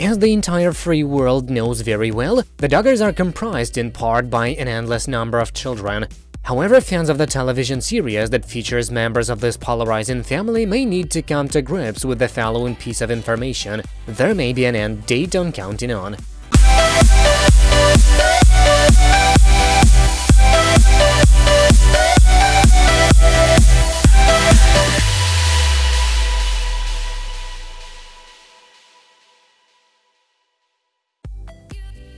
As the entire free world knows very well, the Duggars are comprised in part by an endless number of children. However, fans of the television series that features members of this polarizing family may need to come to grips with the following piece of information. There may be an end date on Counting On.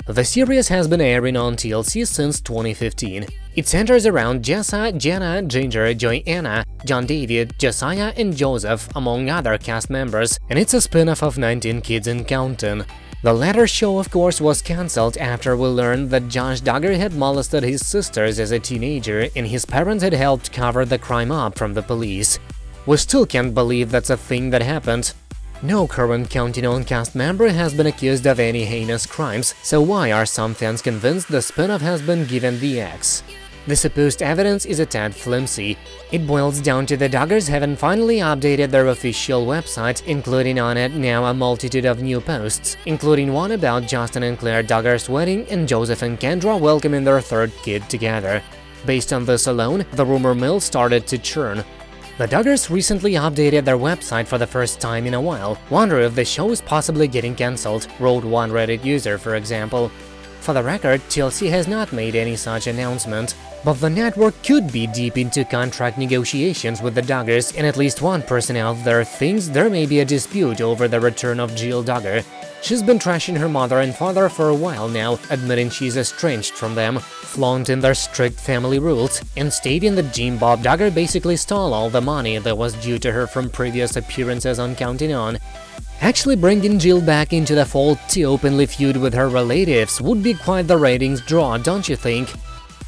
The series has been airing on TLC since 2015. It centers around Jessa, Jana, Jinger, Joy-Anna, John David, Josiah, and Joseph, among other cast members, and it's a spin-off of 19 Kids and Counting. The latter show, of course, was cancelled after we learned that Josh Duggar had molested his sisters as a teenager and his parents had helped cover the crime up from the police. We still can't believe that's a thing that happened. No current Counting On cast member has been accused of any heinous crimes, so why are some fans convinced the spin-off has been given the X? The supposed evidence is a tad flimsy. It boils down to the Duggars having finally updated their official website, including on it now a multitude of new posts, including one about Justin and Claire Duggar's wedding and Joseph and Kendra welcoming their third kid together. Based on this alone, the rumor mill started to churn. The Duggars recently updated their website for the first time in a while. Wonder if the show is possibly getting cancelled, wrote one Reddit user, for example. For the record, TLC has not made any such announcement, but the network could be deep into contract negotiations with the Duggars, and at least one person out there thinks there may be a dispute over the return of Jill Duggar. She's been trashing her mother and father for a while now, admitting she's estranged from them, flaunting their strict family rules, and stating that Jim Bob Duggar basically stole all the money that was due to her from previous appearances on Counting On. Actually bringing Jill back into the fold to openly feud with her relatives would be quite the ratings draw, don't you think?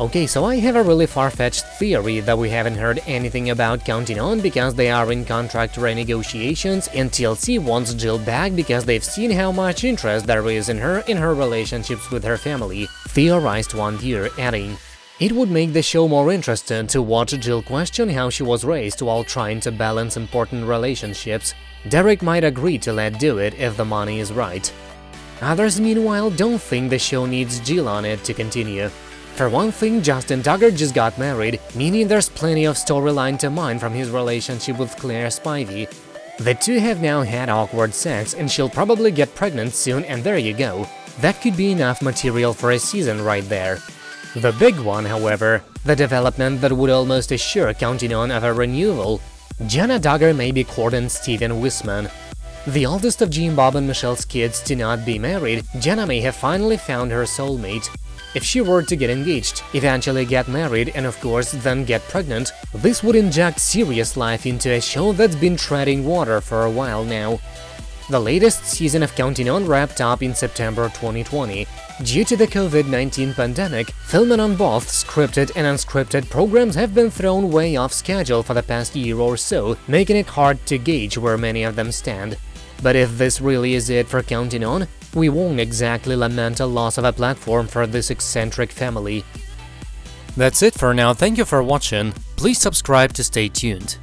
Okay, so I have a really far-fetched theory that we haven't heard anything about Counting On because they are in contract renegotiations and TLC wants Jill back because they've seen how much interest there is in her in her relationships with her family, theorized one viewer, adding, it would make the show more interesting to watch Jill question how she was raised while trying to balance important relationships. Derick might agree to let do it if the money is right. Others, meanwhile, don't think the show needs Jill on it to continue. For one thing, Justin Duggar just got married, meaning there's plenty of storyline to mine from his relationship with Claire Spivey. The two have now had awkward sex and she'll probably get pregnant soon and there you go. That could be enough material for a season right there. The big one, however, the development that would almost assure Counting On of a renewal. Jana Duggar may be courting Stephen Wissmann. The oldest of Jim Bob and Michelle's kids to not be married, Jana may have finally found her soulmate. If she were to get engaged, eventually get married and of course then get pregnant, this would inject serious life into a show that's been treading water for a while now. The latest season of Counting On wrapped up in September 2020. Due to the COVID-19 pandemic, filming on both scripted and unscripted programs have been thrown way off schedule for the past year or so, making it hard to gauge where many of them stand. But if this really is it for Counting On, we won't exactly lament a loss of a platform for this eccentric family. That's it for now, thank you for watching, please subscribe to stay tuned.